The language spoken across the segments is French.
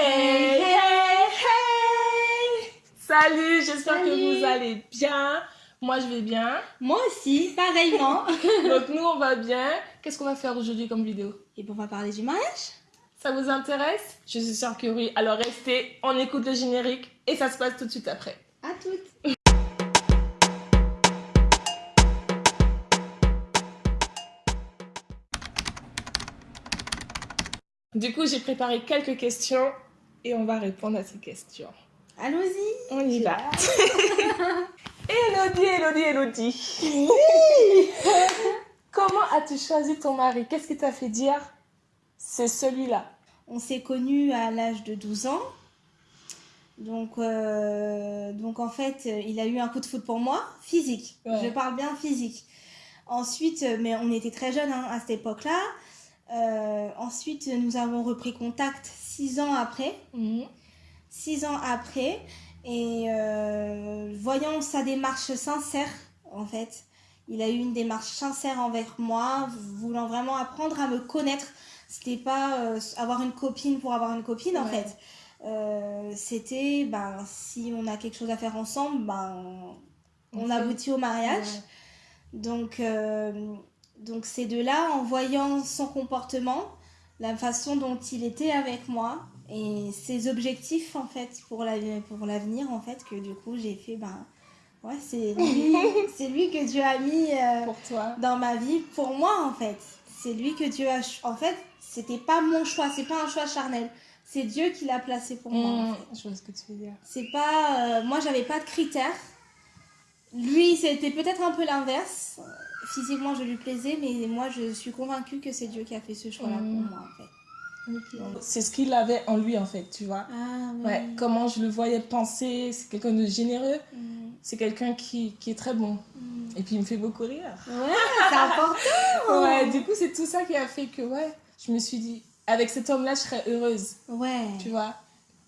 Hey, hey, hey Salut, j'espère que vous allez bien. Moi, je vais bien. Moi aussi, pareillement. Donc, nous, on va bien. Qu'est-ce qu'on va faire aujourd'hui comme vidéo? Et bon, on va parler du mariage. Ça vous intéresse? Je suis sûre que oui. Alors, restez, on écoute le générique et ça se passe tout de suite après. À toutes. Du coup, j'ai préparé quelques questions et on va répondre à ces questions. Allons-y. On y va. Elodie, Elodie, Elodie. Comment as-tu choisi ton mari? Qu'est-ce qui t'a fait dire c'est celui-là? On s'est connus à l'âge de 12 ans. Donc, euh, donc en fait, il a eu un coup de foot pour moi, physique. Je parle bien physique. Ensuite, mais on était très jeunes hein, à cette époque-là. Euh, ensuite, nous avons repris contact six ans après. Mhm. Six ans après. Et euh, voyant sa démarche sincère, en fait, il a eu une démarche sincère envers moi, voulant vraiment apprendre à me connaître. C'était pas euh, avoir une copine pour avoir une copine, en fait. C'était, ben, si on a quelque chose à faire ensemble, ben, on, aboutit au mariage. Donc, donc c'est de là, en voyant son comportement, la façon dont il était avec moi et ses objectifs en fait pour l'avenir en fait que du coup j'ai fait ben ouais c'est lui c'est lui que Dieu a mis euh, pour toi. dans ma vie pour moi en fait. C'est lui que Dieu a en fait c'était pas mon choix c'est pas un choix charnel. C'est Dieu qui l'a placé pour moi mmh, je vois ce que tu veux dire. C'est pas euh, moi j'avais pas de critères. Lui c'était peut-être un peu l'inverse physiquement je lui plaisais, mais moi je suis convaincue que c'est Dieu qui a fait ce choix-là pour mm. moi en fait. C'est ce qu'il avait en lui en fait, tu vois. Ah, ouais, comment je le voyais penser, c'est quelqu'un de généreux, mm. c'est quelqu'un qui, qui, est très bon. Mm. Et puis il me fait beaucoup rire. Ouais, c'est important. ouais, du coup c'est tout ça qui a fait que ouais, je me suis dit, avec cet homme-là je serais heureuse. Ouais. Tu vois.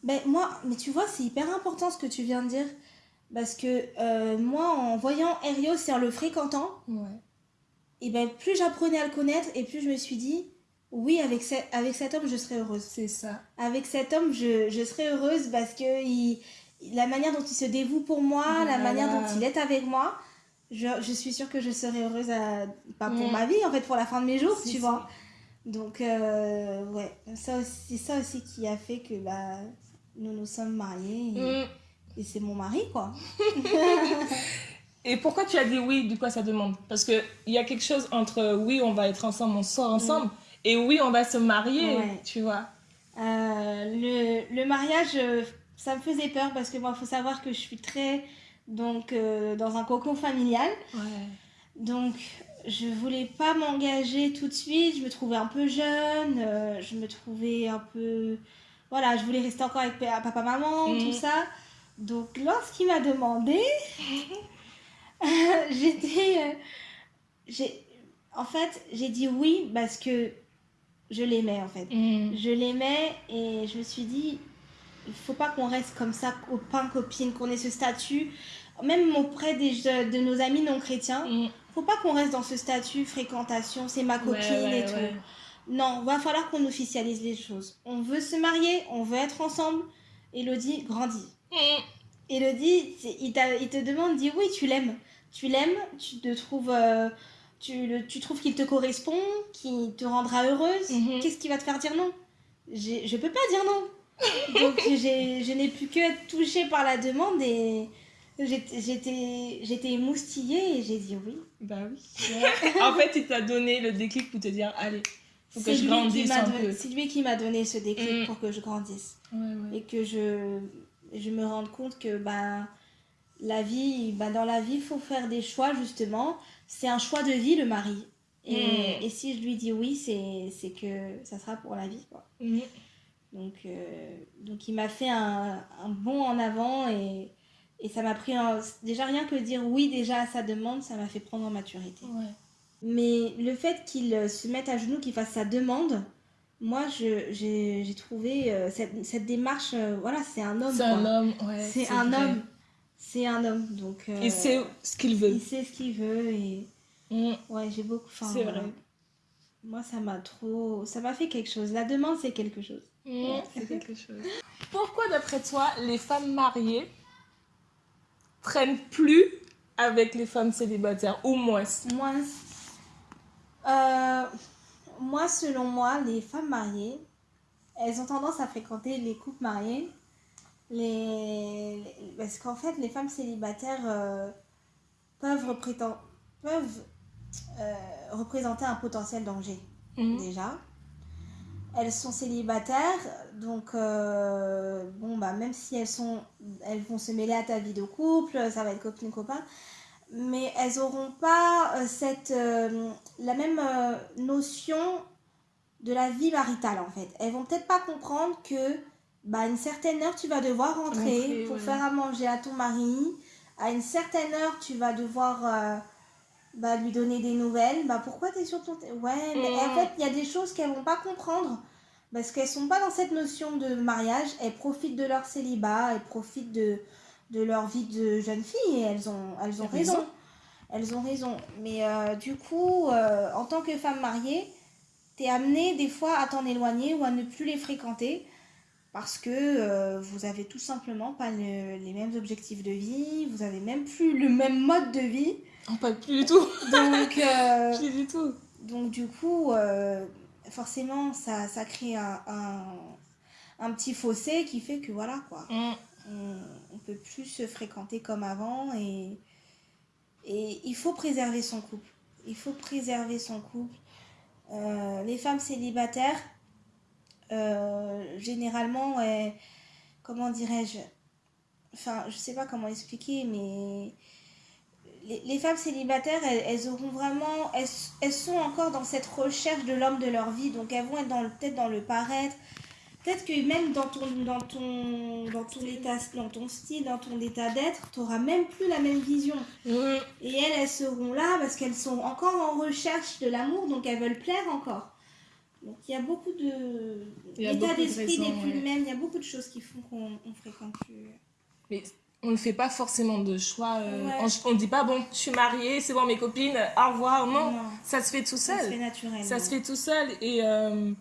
Ben moi, mais tu vois, c'est hyper important ce que tu viens de dire. Parce que euh, moi, en voyant Herios et en le fréquentant, ouais et ben plus j'apprenais à le connaître et plus je me suis dit oui avec, avec cet homme je serai heureuse. C'est ça. Avec cet homme je, je serai heureuse parce que il, la manière dont il se dévoue pour moi la manière dont il est avec moi je, je suis sûre que je serai heureuse à, pas pour ma vie en fait pour la fin de mes jours tu vois. donc euh, ouais. Ça c'est ça aussi qui a fait que bah nous nous sommes mariés et, mm. et c'est mon mari quoi Et pourquoi tu as dit oui du coup à sa demande? Parce qu'il y a quelque chose entre oui, on va être ensemble, on sort ensemble, mm. et oui, on va se marier, tu vois. Euh, le, le, mariage, euh, ça me faisait peur parce que moi, il faut savoir que je suis très donc, euh, dans un cocon familial. Donc, je voulais pas m'engager tout de suite. Je me trouvais un peu jeune. je me trouvais un peu. Voilà, je voulais rester encore avec papa, maman, tout mm. ça. Donc, lorsqu'il m'a demandé. j'étais. Euh, j'ai en fait, j'ai dit oui parce que je l'aimais en fait. Mm. Je l'aimais et je me suis dit, il faut pas qu'on reste comme ça, copain, copine, qu'on ait ce statut. Même auprès des, de nos amis non chrétiens, mm. faut pas qu'on reste dans ce statut fréquentation, c'est ma copine et tout. Non, va falloir qu'on officialise les choses. On veut se marier, on veut être ensemble. Elodie grandit. Mm. Elodie, il, il te demande, dit oui, tu l'aimes tu l'aimes, tu te trouves, euh, tu, tu trouves qu'il te correspond, qu'il te rendra heureuse, mhm. qu'est-ce qui va te faire dire non? Je peux pas dire non. Donc je n'ai pu que être touchée par la demande et j'étais émoustillée et j'ai dit oui. Bah oui. en fait, il t'a donné le déclic pour te dire allez, faut que je grandisse un peu. C'est lui qui m'a donné ce déclic mm. pour que je grandisse. Et que je, je me rende compte que bah, la vie, bah dans la vie, il faut faire des choix, justement. C'est un choix de vie, le mari. Et, hmm. si je lui dis oui, c'est que ça sera pour la vie. Quoi. Hmm. Donc, euh, donc, il m'a fait un, un, bond en avant et, et ça m'a pris. déjà, rien que dire oui déjà à sa demande, ça m'a fait prendre en maturité. Mais le fait qu'il se mette à genoux, qu'il fasse sa demande, moi, j'ai trouvé euh, cette, cette, démarche. Euh, voilà, c'est un homme. C'est un homme, ouais. C'est un homme c'est un homme, donc... Euh, il sait ce qu'il veut. Il sait ce qu'il veut et... Mm. Ouais, j'ai beaucoup... C'est vrai. moi, ça m'a trop. Ça m'a fait quelque chose. La demande, c'est quelque chose. Mmh, c'est quelque chose. Pourquoi, d'après toi, les femmes mariées traînent plus avec les femmes célibataires ou moins? Moins. Euh, moi, selon moi, les femmes mariées, elles ont tendance à fréquenter les couples mariés. Les... Parce qu'en fait, les femmes célibataires euh, peuvent, peuvent euh, représenter un potentiel danger, mhm. déjà. Elles sont célibataires, donc euh, bon, bah, même si elles, sont, elles vont se mêler à ta vie de couple, ça va être copine-copain, mais elles n'auront pas euh, cette, la même notion de la vie maritale en fait. Elles vont peut-être pas comprendre que bah, à une certaine heure tu vas devoir rentrer pour faire à manger à ton mari, à une certaine heure tu vas devoir bah, lui donner des nouvelles. Bah, pourquoi tu es sur ton... Ouais, mais en fait, il y a des choses qu'elles vont pas comprendre. Parce qu'elles sont pas dans cette notion de mariage. Elles profitent de leur célibat, elles profitent de, de leur vie de jeune fille. Et elles ont, elles ont raison. Elles ont raison. Mais euh, du coup, euh, en tant que femme mariée, tu es amenée des fois à t'en éloigner ou à ne plus les fréquenter parce que euh, vous avez tout simplement pas les mêmes objectifs de vie, vous avez même plus le même mode de vie. On pas plus du tout. Donc, euh, plus du tout. Donc du coup, euh, forcément, ça, ça crée un, un, petit fossé qui fait que voilà quoi. Mm. On, ne peut plus se fréquenter comme avant et, et il faut préserver son couple. Il faut préserver son couple. Les femmes célibataires, généralement, comment dirais-je Enfin, je sais pas comment expliquer, mais les, femmes célibataires, elles, auront vraiment, elles, sont encore dans cette recherche de l'homme de leur vie, donc elles vont être dans peut-être dans le paraître. Peut-être que même dans ton, dans ton, dans ton état, dans ton style, dans ton état d'être, tu n'auras même plus la même vision. Et elles, elles seront là parce qu'elles sont encore en recherche de l'amour, donc elles veulent plaire encore. Donc il y a beaucoup de. L'état d'esprit n'est plus le même, il y a beaucoup de choses qui font qu'on fréquente plus. Mais on ne fait pas forcément de choix. Euh, on ne dit pas, bon, je suis mariée, c'est bon, mes copines, au revoir. Non, ça se fait tout seul. Ça se fait naturellement. Ça se fait tout seul. Et euh,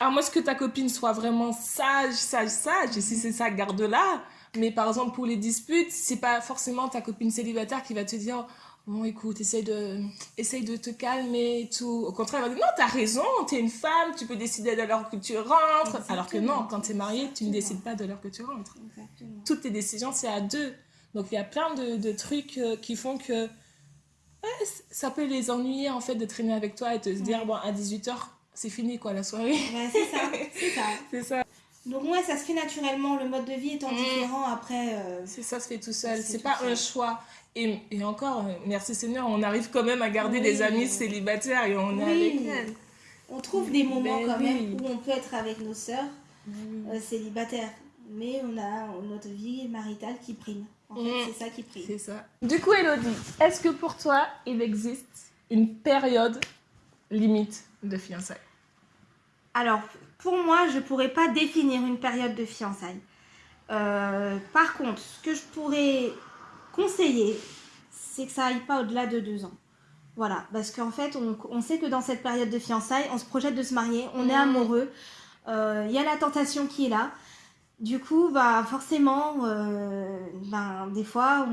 à moins que ta copine soit vraiment sage, sage, sage, et si c'est ça, garde-la. Mais par exemple, pour les disputes, c'est pas forcément ta copine célibataire qui va te dire Bon, écoute, essaye de, essaye de te calmer et tout. Au contraire, elle va dire, non, t'as raison, t'es une femme, tu peux décider de l'heure que tu rentres. Alors que non, quand t'es mariée, tu ne décides pas de l'heure que tu rentres. Toutes tes décisions, c'est à deux. Donc, il y a plein de, de trucs euh, qui font que ça peut les ennuyer, en fait, de traîner avec toi et te dire, bon, à 18h, c'est fini, quoi, la soirée. c'est ça, c'est ça. c'est ça. Donc ouais, ça se fait naturellement, le mode de vie étant mm. différent après. Euh, c'est ça se fait tout seul, c'est pas un choix. Et, et, encore, merci Seigneur, on arrive quand même à garder des amis célibataires et on est avec elles. On trouve des moments ben quand même où on peut être avec nos sœurs euh, célibataires. Mais on a notre vie maritale qui prime. En fait, mm. c'est ça qui prime. C'est ça. Du coup, Elodie, est-ce que pour toi, il existe une période limite de fiançailles? Alors, pour moi, je ne pourrais pas définir une période de fiançailles. Euh, par contre, ce que je pourrais conseiller, c'est que ça aille pas au-delà de deux ans. Voilà, parce qu'en fait, on, sait que dans cette période de fiançailles, on se projette de se marier, on est mmh. amoureux, il euh, y a la tentation qui est là. Du coup, bah forcément, euh, ben, des fois,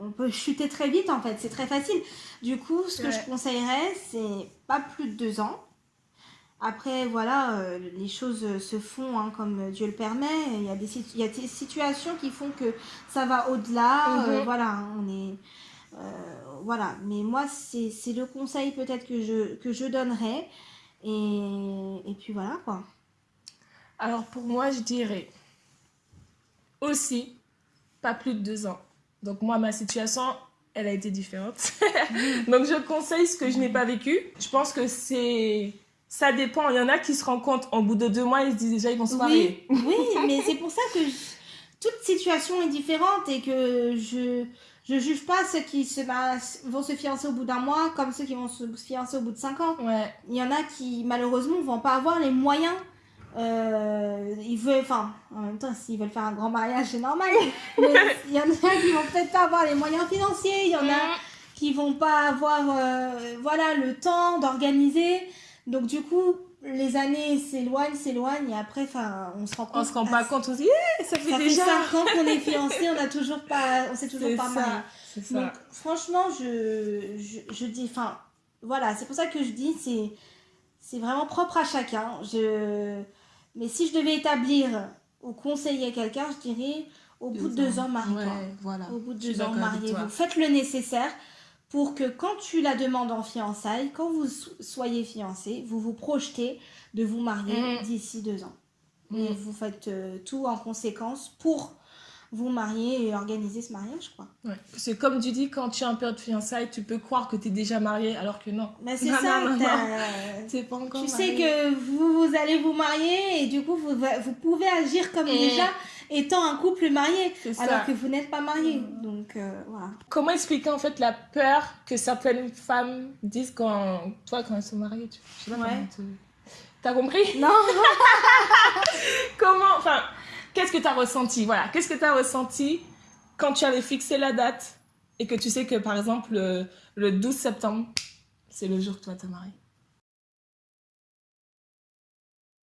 on, peut chuter très vite en fait, c'est très facile. Du coup, ce que je conseillerais, c'est pas plus de deux ans. Après, voilà, euh, les choses se font hein, comme Dieu le permet. Il y, a des, il y a des situations qui font que ça va au-delà. Euh, mhm. voilà, on est. Euh, voilà, mais moi, c'est le conseil peut-être que je, que je donnerais. Et, et puis voilà, quoi. Alors, pour moi, je dirais aussi pas plus de deux ans. Donc, moi, ma situation, elle a été différente. Donc, je conseille ce que je n'ai pas vécu. Je pense que c'est ça dépend. Il y en a qui se rendent compte en bout de deux mois, ils se disent déjà ils vont se marier. Oui, mais c'est pour ça que toute situation est différente et que je je juge pas ceux qui se vont se fiancer au bout d'un mois comme ceux qui vont se fiancer au bout de cinq ans. Ouais. Il y en a qui malheureusement vont pas avoir les moyens. Euh, ils veulent, enfin, en même temps, s'ils veulent faire un grand mariage, c'est normal. Mais il y en a qui vont peut-être pas avoir les moyens financiers. Il y en a mm. qui vont pas avoir, euh, voilà, le temps d'organiser. Donc du coup, les années s'éloignent, s'éloignent, et après, enfin, on se rend compte. On se rend pas compte, on se dit, eh, ça fait ça déjà. Ça fait 5 ans qu'on est fiancés, on a toujours pas, on s'est toujours pas mariés. Donc franchement, je, je, je dis, enfin, voilà, c'est pour ça que je dis, c'est, c'est vraiment propre à chacun. Je, mais si je devais établir ou conseiller quelqu'un, je dirais, au bout de deux ans, marie-toi. voilà. Au bout de deux ans, mariez-vous. Faites le nécessaire pour que quand tu la demandes en fiançailles, quand vous soyez fiancé, vous vous projetez de vous marier mm. d'ici deux ans. Et mm. vous faites euh, tout en conséquence pour vous marier et organiser ce mariage, quoi. Ouais. C'est comme tu dis, quand tu es en période de fiançailles, tu peux croire que tu es déjà marié, alors que non. Mais c'est ça, c'est pas encore Tu sais que vous, vous, allez vous marier et du coup, vous, vous pouvez agir comme mm. déjà étant un couple marié, alors que vous n'êtes pas marié. Donc, euh, voilà. Comment expliquer en fait la peur que certaines femmes disent quand, toi, quand elles sont mariées tu... Je sais pas ouais. T'as compris? Non Comment, enfin, qu'est-ce que tu as ressenti? Voilà, qu'est-ce que tu as ressenti quand tu avais fixé la date et que tu sais que par exemple le, le 12 septembre, c'est le jour que toi t'es marié?